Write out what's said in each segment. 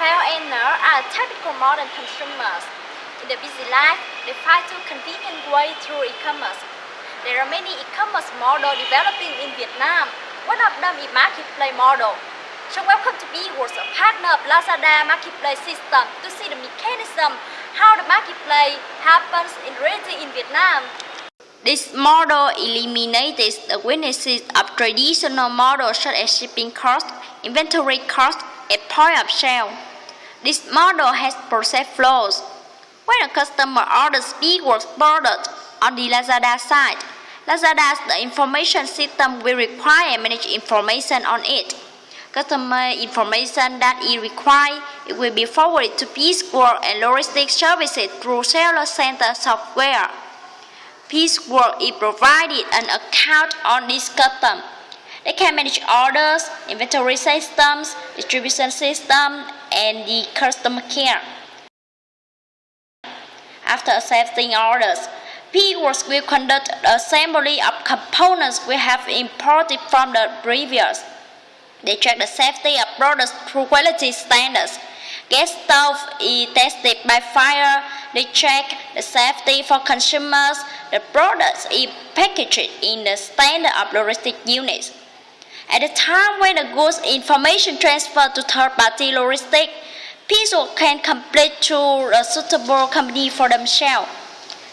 FLNR are typical modern consumers. In their busy life, they find a convenient way through e-commerce. There are many e-commerce models developing in Vietnam. One of them is Marketplace model. So welcome to BeWorks, a partner of Lazada Marketplace system to see the mechanism how the marketplace happens in reality in Vietnam. This model eliminates the weaknesses of traditional models such as shipping cost, inventory cost, and point of sale. This model has process flows. When a customer orders BeWorks product on the Lazada site, Lazada's the information system will require manage information on it. Customer information that is required it will be forwarded to Pieceworks and logistics services through Seller Center software. Pieceworks is provided an account on this custom. They can manage orders, inventory systems, distribution system, and the customer care. After accepting orders, Pieceworks will conduct the assembly of components we have imported from the previous. They check the safety of products through quality standards. Gas stove is tested by fire. They check the safety for consumers. The products is packaged in the standard of logistic units. At the time when the goods information transfer to third-party logistics, people can complete to a suitable company for themselves.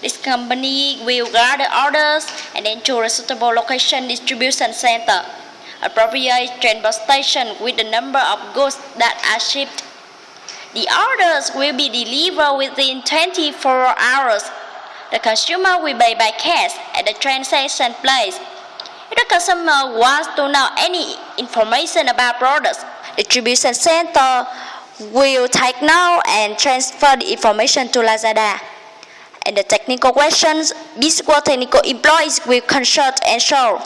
This company will gather orders and then to a suitable location distribution center appropriate transport station with the number of goods that are shipped. The orders will be delivered within 24 hours. The consumer will pay by cash at the transaction place. If the customer wants to know any information about products, the distribution center will take note and transfer the information to Lazada. And the technical questions, Bisqual technical employees will consult and solve.